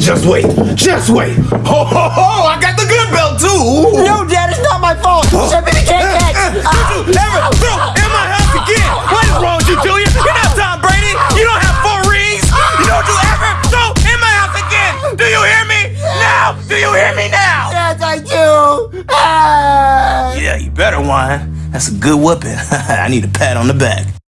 Just wait. Just wait. Ho, ho, ho! I got the good belt, too. No, Dad, it's not my fault. Shut me the cake Kat. Uh, Did you ever throw in my house again. What is wrong with you, Julia? You're not Tom Brady. You don't have four rings. You don't do ever throw in my house again. Do you hear me? Now. Do you hear me now? Yes, I do. Ah. Yeah, you better whine. That's a good whooping. I need a pat on the back.